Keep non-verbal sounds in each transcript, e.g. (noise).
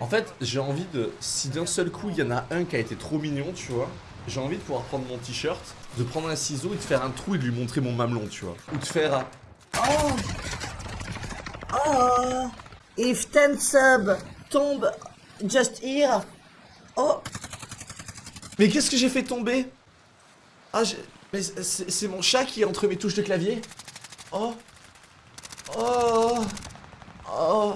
En fait, j'ai envie de... Si d'un seul coup, il y en a un qui a été trop mignon, tu vois, j'ai envie de pouvoir prendre mon t-shirt, de prendre un ciseau et de faire un trou et de lui montrer mon mamelon, tu vois. Ou de faire... Oh. Oh. If 10 sub tombe just here. Oh. Mais qu'est-ce que j'ai fait tomber? Ah, j'ai... Mais c'est c'est mon chat qui est entre mes touches de clavier. Oh. Oh. Oh.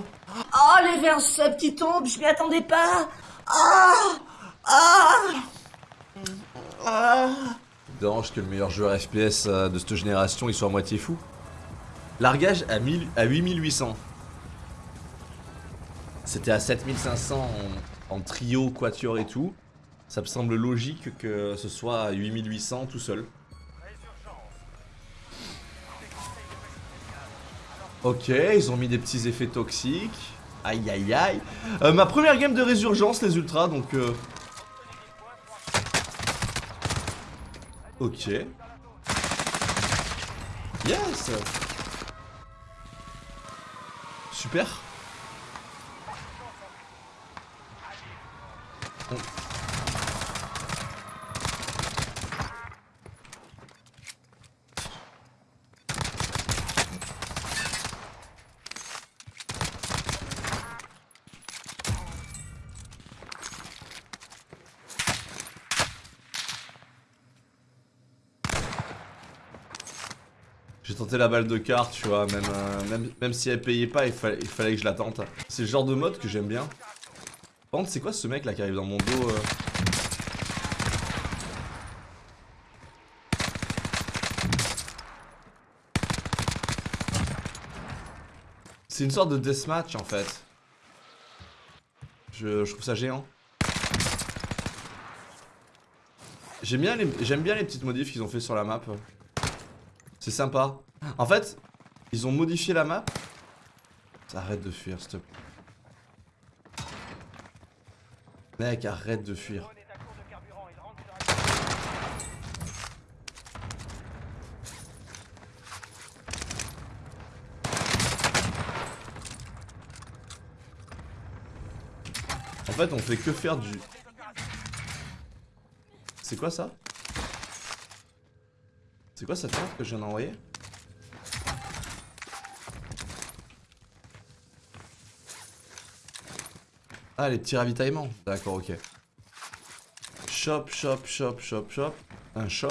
Oh les verres sub qui tombent, je m'y attendais pas Ah Ah Ah que le meilleur joueur FPS euh, de cette génération il soit à moitié fou. Largage à, 1000 à 8800. C'était à 7500 en, en trio, quatuor et tout. Ça me semble logique que ce soit à 8800 tout seul. Ok, ils ont mis des petits effets toxiques. Aïe aïe aïe. Euh, ma première game de résurgence, les ultras, donc... euh, Ok. Yes Super J'ai tenté la balle de carte, tu vois, même, euh, même, même si elle payait pas, il, fallait- il fallait que je la tente. C'est le genre de mode que j'aime bien. Par c'est quoi ce mec là qui arrive dans mon dos euh C'est une sorte de deathmatch en fait. Je, je trouve ça géant. J'aime bien, les- bien les petites modifs qu'ils ont fait sur la map. C'est sympa. En fait, ils ont modifié la map. Arrête de fuir, s'il te plaît. Mec, arrête de fuir. En fait, on fait que faire du... C'est quoi ça? C'est quoi cette carte que je viens d'envoyer? Ah, les petits ravitaillements. D'accord, ok. Shop, shop, shop, shop, shop. Un shop.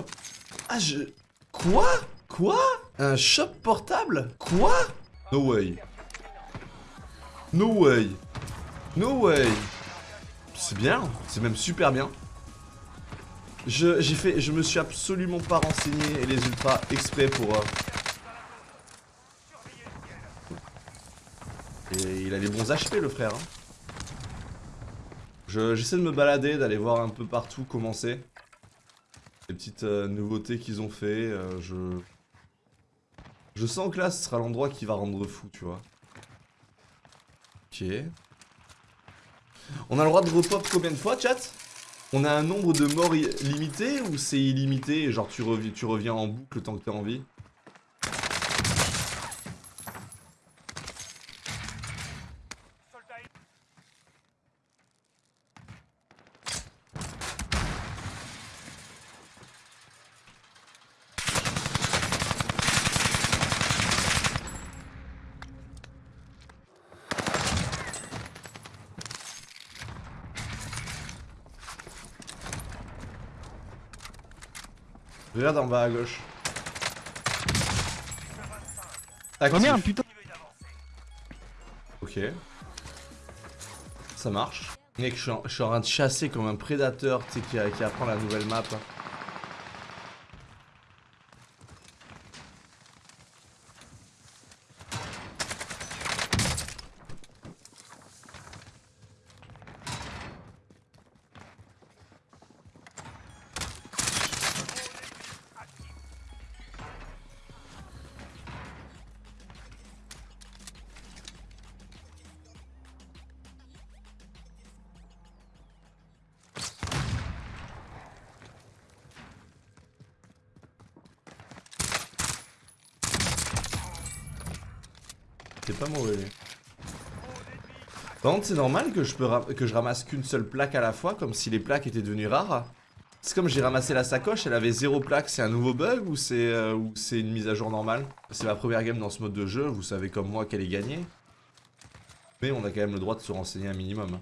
Ah, je... Quoi? Quoi? Un shop portable? Quoi? No way. No way. No way. C'est bien. C'est même super bien. Je, j'ai fait, je me suis absolument pas renseigné et les ultras exprès pour... euh, Et il a les bons HP le frère. hein. Je- J'essaie de me balader, d'aller voir un peu partout comment c'est. Les petites euh, nouveautés qu'ils ont fait. euh, je... Je sens que là ce sera l'endroit qui va rendre fou, tu vois. Ok. On a le droit de repop combien de fois, chat? On a un nombre de morts limité ou c'est illimité genre tu reviens en boucle tant que t'es en vie? Regarde en bas à gauche. Oh merde, putain Ok. Ça marche. Mec, je suis, en, je suis en train de chasser comme un prédateur, tu sais, qui, qui apprend la nouvelle map. Pas mauvais. Par contre, c'est normal que je, peux que je ramasse qu'une seule plaque à la fois, comme si les plaques étaient devenues rares. C'est comme j'ai ramassé la sacoche, elle avait zéro plaque, c'est un nouveau bug ou c'est euh, ou c'est une mise à jour normale? C'est ma première game dans ce mode de jeu, vous savez comme moi qu'elle est gagnée. Mais on a quand même le droit de se renseigner un minimum.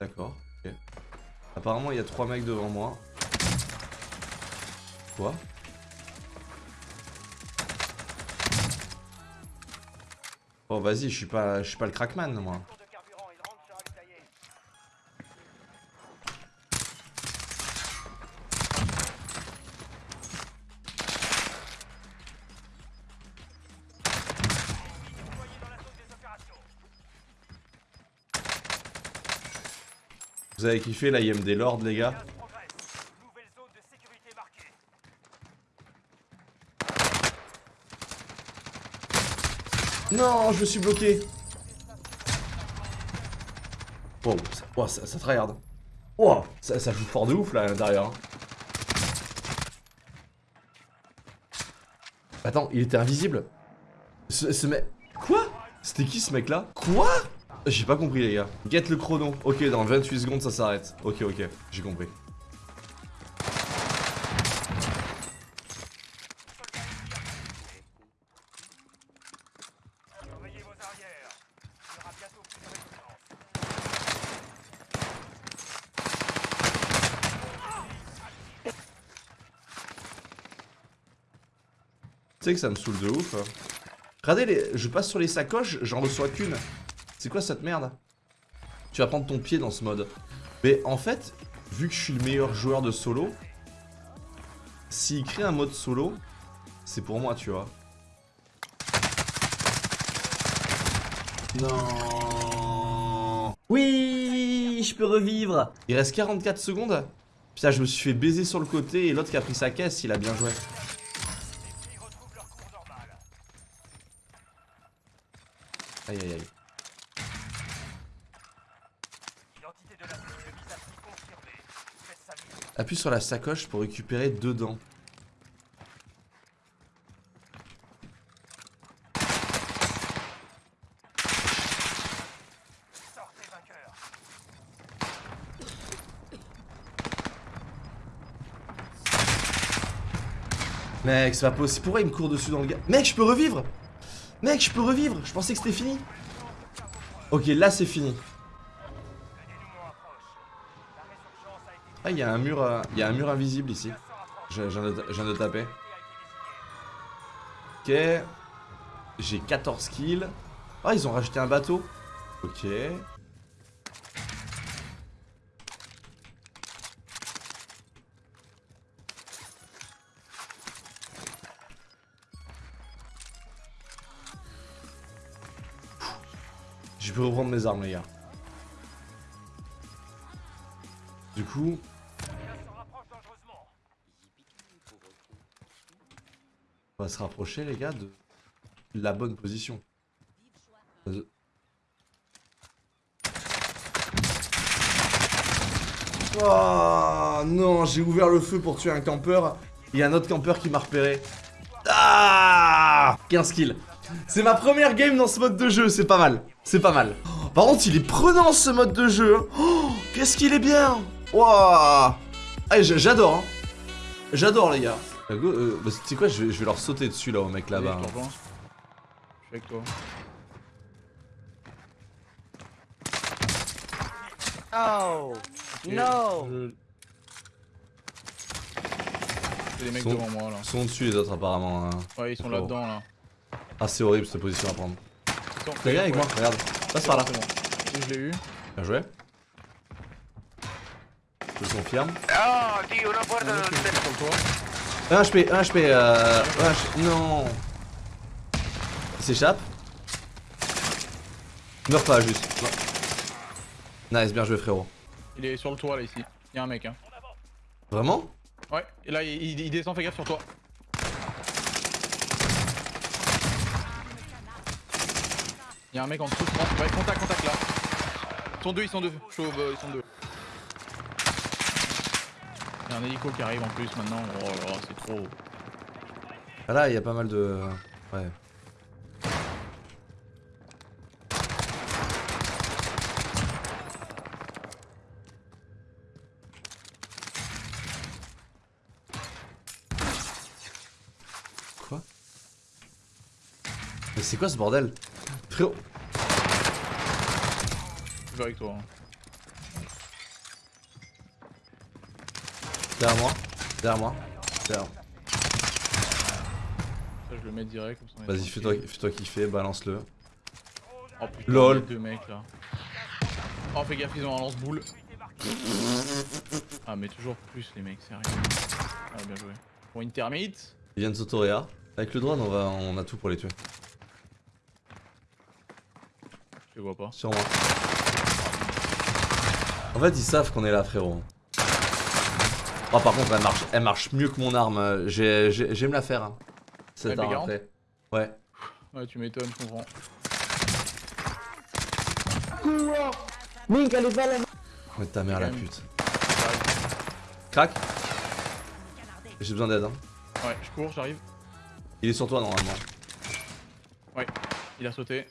D'accord, ok. Apparemment, il y a trois mecs devant moi. Quoi? Oh vas-y, je suis pas je suis pas le crackman moi. Vous avez kiffé la IMD Lord les gars? Non, je me suis bloqué. Wow, ça, wow, ça, ça tryhard. Ça joue fort de ouf là à l'intérieur. hein. Attends, il était invisible Ce, ce mec... Quoi? C'était qui ce mec là Quoi? J'ai pas compris les gars. Get le chrono. Ok, dans 28 secondes ça s'arrête. Ok, ok, j'ai compris. Sais que ça me saoule de ouf. Regardez, les... je passe sur les sacoches, j'en reçois qu'une. C'est quoi cette merde? Tu vas prendre ton pied dans ce mode. Mais en fait, vu que je suis le meilleur joueur de solo, s'il crée un mode solo, c'est pour moi, tu vois. Non. Oui, je peux revivre. Il reste 44 secondes. Putain, je me suis fait baiser sur le côté et l'autre qui a pris sa caisse, il a bien joué. Aïe aïe aïe. Appuie sur la sacoche pour récupérer deux dents. Mec, c'est pas possible. Pourquoi il me court dessus dans le gars Mec, je peux revivre? Mec, je peux revivre Je pensais que c'était fini. Ok, là c'est fini. Ah, il y a un mur, euh, il un mur invisible ici. Je viens de taper. Ok. J'ai 14 kills. Ah, ils ont rajouté un bateau. Ok. Je peux reprendre mes armes, les gars. Du coup... On va se rapprocher, les gars, de la bonne position. Oh non, j'ai ouvert le feu pour tuer un campeur. Il y a un autre campeur qui m'a repéré. Ah 15 kills. C'est ma première game dans ce mode de jeu, c'est pas mal. C'est pas mal. Oh, Par contre, il est prenant ce mode de jeu. Oh, Qu'est-ce qu'il est bien. Waouh. Ah, j- j'adore. hein. J'adore, les gars. Euh, euh, bah, tu sais quoi, je vais, je vais leur sauter dessus là au mec là-bas. Je hein. Je suis avec toi. Oh Ok, No je- C'est des mecs Sont- devant moi là. Ils sont dessus les autres apparemment. hein. Ouais, ils sont Oh. là-dedans là. Ah, c'est horrible cette position à prendre. Sont- Viens avec moi, regarde. Passe par là. bon. Je l'ai eu. Bien joué. Je confirme. Oh, tío, no puedo. Un autre qui est sur le toit. 1 HP, 1 HP, euh... un HP Non Il s'échappe Meurs pas, juste. Non. Nice, bien joué, frérot. Il est sur le toit là ici. Il y a un mec hein. Vraiment? Ouais, et là il, il- il descend, fais gaffe sur toi. Y'a un mec en dessous, je pense. Ouais, contact, contact là. Ils sont deux, ils sont deux. Chauve, bah, ils sont deux. Y'a un hélico qui arrive en plus maintenant. Oh c'est trop. Ah là, y'a pas mal de. Ouais. Quoi? Mais c'est quoi ce bordel? Frérot. Je vais avec toi. hein. Derrière moi. Derrière moi. Derrière. Ça, je le mets direct. comme ça, Vas-y, fais-toi fais kiffer, balance-le. Oh putain, Lol. deux mecs là. Oh, fais gaffe, ils ont un lance-boule. Ah, mais toujours plus les mecs, sérieux. Ah, bien joué. Pour une termite. Ils viennent s'autoréa. Avec le drone, on, va, on a tout pour les tuer. Je vois pas. Sur moi. En fait, ils savent qu'on est là, frérot. Oh, par contre, elle marche, elle marche mieux que mon arme. j'ai- j'ai- J'aime la faire. Hein. Cette MP40? arme après. Ouais. Ouais, tu m'étonnes, je comprends. Mink, elle est là. Ouais, ta mère la pute. Crac. J'ai besoin d'aide. Hein. Ouais, je cours, j'arrive. Il est sur toi normalement. Il a sauté.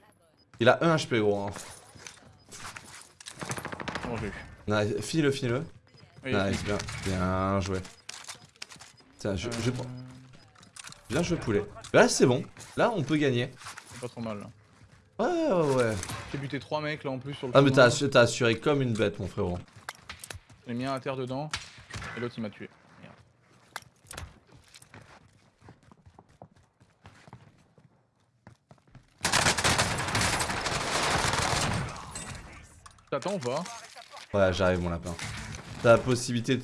Il a 1 HP gros. Hein. Nice. Finis-le, finis-le. Oui, Nice, bien. Bien joué. Tiens, je, je euh, prends. Bien joué, poulet. Là, c'est bon. Là, on peut gagner. C'est pas trop mal là. Ouais, ouais, ouais. J'ai buté 3 mecs là en plus sur le Ah, mais t'as assuré comme une bête, mon frérot. J'ai mis un à terre dedans. Et l'autre il m'a tué. Ou pas Ouais, j'arrive, mon lapin. T'as la possibilité de,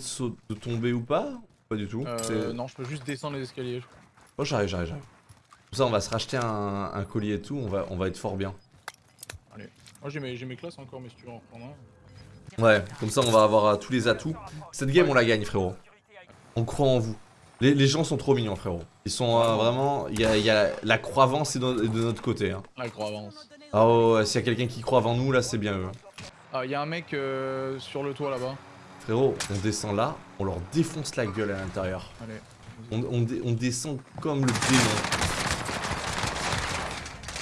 de tomber ou pas Pas du tout. euh, Non, je peux juste descendre les escaliers. je crois. Oh, j'arrive, j'arrive, j'arrive. Comme ça, on va se racheter un, un collier et tout. On va, on va être fort bien. Moi j'ai mes, classes encore, mais si tu veux en reprendre un. Ouais, comme ça, on va avoir euh, tous les atouts. Cette game, on la gagne, frérot. On croit en vous. Les, les gens sont trop mignons, frérot. Ils sont euh, vraiment. Il y a, y a la croyance est de, de notre côté. Hein. La croix avance. Ah ouais, s'il y a quelqu'un qui croit avant nous, là, c'est bien eux. Ah, y'a un mec euh, sur le toit là-bas. Frérot, on descend là, on leur défonce la gueule à l'intérieur. Allez. On, on dé- on descend comme le démon.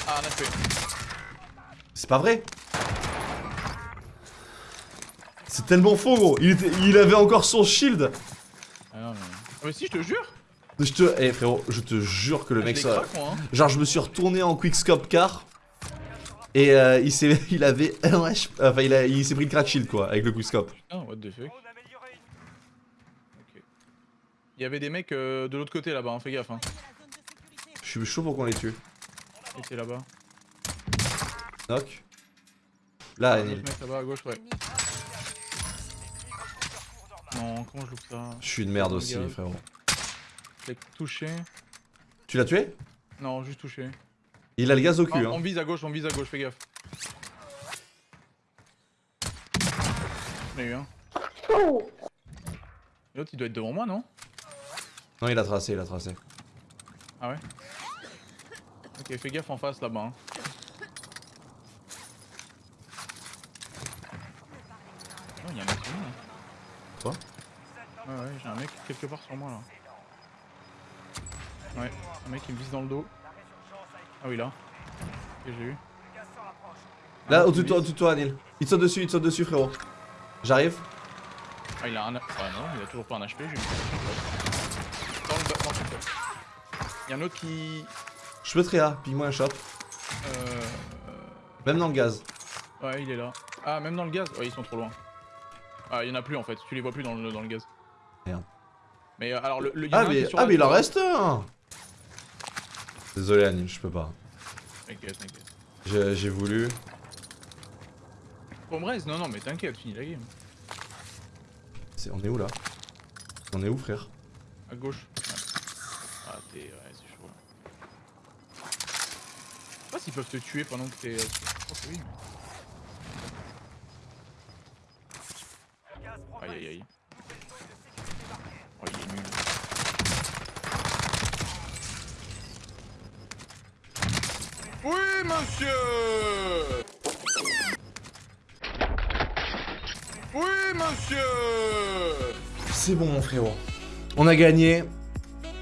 Ah, un HP. C'est pas vrai? C'est tellement faux, gros. Il, était- il avait encore son shield. Ah non, mais. Ah, mais si, je te jure Je te. Eh frérot, je te jure que le Ah, mec moi, hein. Genre, je me suis retourné en quickscope car. Et euh, il s'est, (laughs) il avait (laughs) un enfin il, a- il s'est pris le crack shield quoi avec le quickscope. Putain, what the fuck. Il y avait des mecs euh, de l'autre côté là-bas, hein, fais gaffe. Hein. Je suis chaud pour qu'on les tue. Ils étaient là-bas. Knock. Là, autre mec là-bas à gauche, ouais. Non, comment je loupe ça? Je suis une merde Oh, aussi, frérot. Je l'ai touché. Tu l'as tué? Non, juste touché. Il a le gaz au cul, on hein. vise à gauche, on vise à gauche, fais gaffe. J'en ai eu un. L'autre il doit être devant moi, non? Non, il a tracé, il a tracé. Ah ouais? Ok, fais gaffe en face là-bas. hein. Oh, il y a un mec sur moi là. Quoi? Ouais, ouais, j'ai un mec quelque part sur moi là. Ouais, un mec qui me vise dans le dos. Ah oui, là. Que j'ai eu. Là, mec au-dessus de toi, au-dessus de toi, Anil. Il te saute dessus, il te saute dessus, frérot. J'arrive. Ah, il a un. Ah non, il a toujours pas un HP, j'ai eu. Dans le dans le. Il y a un autre qui. Je peux te réa, pique-moi un shot. Euh. Même dans le gaz. Ouais, il est là. Ah, même dans le gaz? Ouais, ils sont trop loin. Ah, il y en a plus en fait, tu les vois plus dans le, dans le gaz. Merde. Mais euh, alors, le, Ah, mais, ah, mais il en reste un Désolé, Anil, je peux pas. T'inquiète, t'inquiète. J'ai voulu. Pour Brez, non, non, mais t'inquiète, finis la game. On est où là? On est où, frère? À gauche. Ouais. Ah, t'es. Ouais, c'est chaud. Je sais pas s'ils peuvent te tuer pendant que t'es. Je pense que oui. mais- Aïe aïe aïe. Oh, il est nul. Oui, monsieur Oui, monsieur C'est bon, mon frérot. On a gagné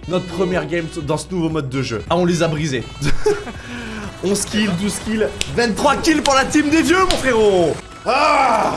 notre première game dans ce nouveau mode de jeu. Ah, on les a brisés. (laughs) 11 kills, 12 kills, 23 kills pour la team des vieux, mon frérot Ah